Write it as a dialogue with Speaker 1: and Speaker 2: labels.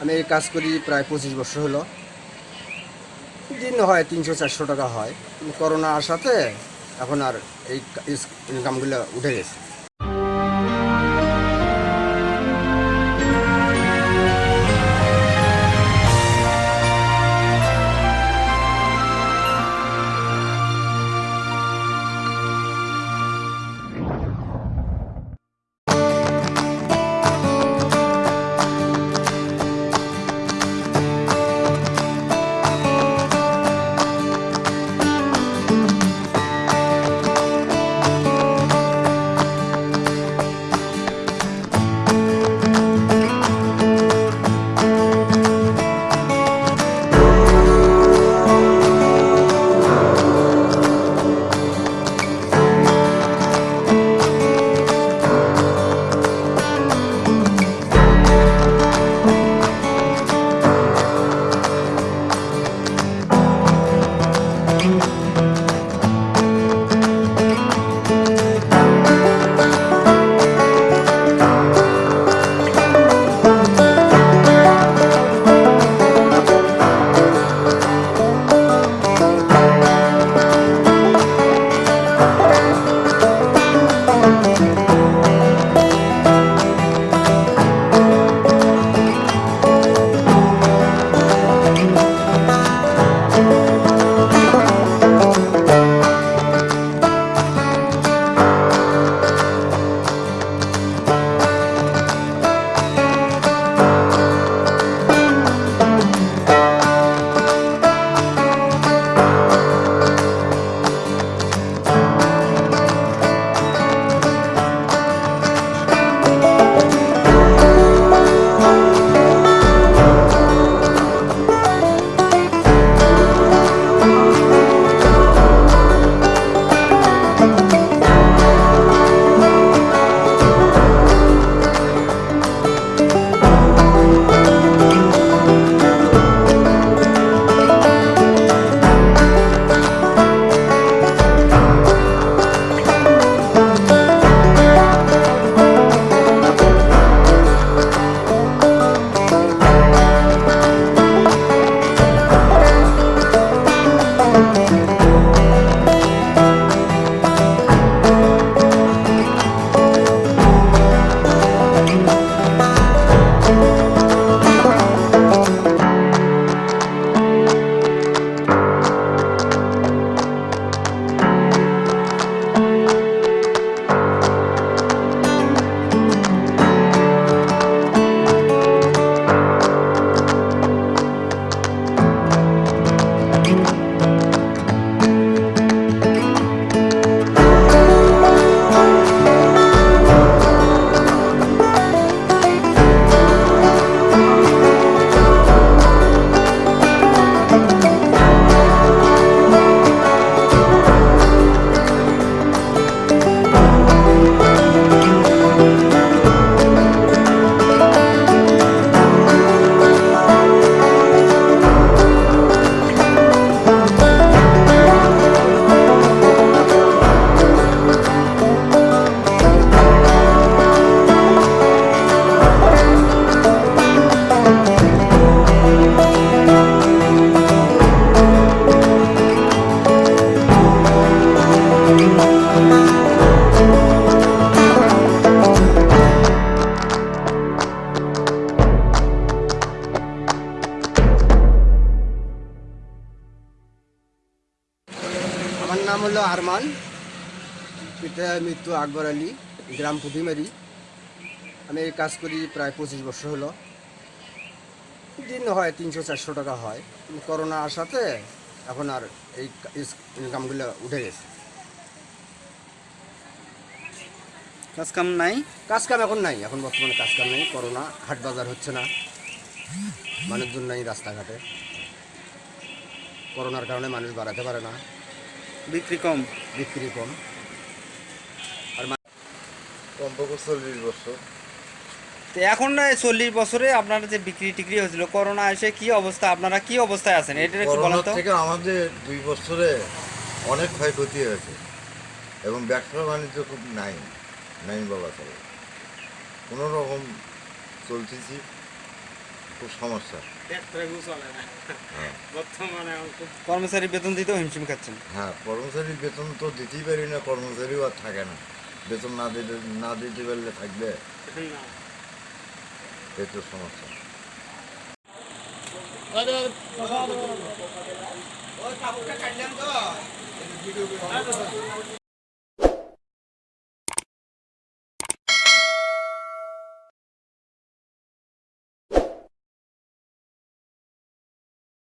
Speaker 1: আমি এই কাজ করি প্রায় পঁচিশ বছর হলো। দিন হয় তিনশো চারশো টাকা হয়। করোনা আসাতে এখন আর এই ইনকামগুলো উঠে গেছে। হলো আরমান পিতা মৃত্যু আকবর আলী গ্রাম পুঁটিমারি আমি এই কাজ করি প্রায় পঁচিশ বছর হলো। দিন হয় তিনশো চারশো টাকা হয়। করোনা আসাতে এখন আর এই ইনকামগুলো উঠে গেছে।
Speaker 2: কাজ কাম নাই?
Speaker 1: কাজ কাম এখন নাই। এখন বর্তমানে কাজ কাম নেই। করোনা হাট বাজার হচ্ছে না। মানুষজন নাই রাস্তাঘাটে। করোনার কারণে মানুষ বাড়াতে পারে না।
Speaker 2: বিক্রি কম।
Speaker 1: বিক্রি কম।
Speaker 3: আর কমপক্ষে চল্লিশ বছর।
Speaker 2: তো এখন না চল্লিশ বছরে আপনার যে বিক্রি টিক্রি হয়েছিল করোনা এসে কি অবস্থা? আপনারা কি অবস্থায় আছেন? এটা একটু বলেন তো।
Speaker 3: থেকে আমাদের দুই বছরে অনেক ক্ষয়ক্ষতি হয়েছে এবং ব্যবসা বাণিজ্য খুব নাই নাই বাবা চলে। কোনো রকম চলতেছি খুব সমস্যা।
Speaker 2: কর্মচারী বেতন দিতেও হিমশিম খাচ্ছেন।
Speaker 3: হ্যাঁ কর্মচারীর বেতন তো দিতেই পারি না কর্মচারীও আর থাকে না। বেতন না দিতে না দিতে পারলে থাকবে।
Speaker 4: না
Speaker 3: এই তো সমস্যা।
Speaker 1: কাপড়টা কাটলাম তো।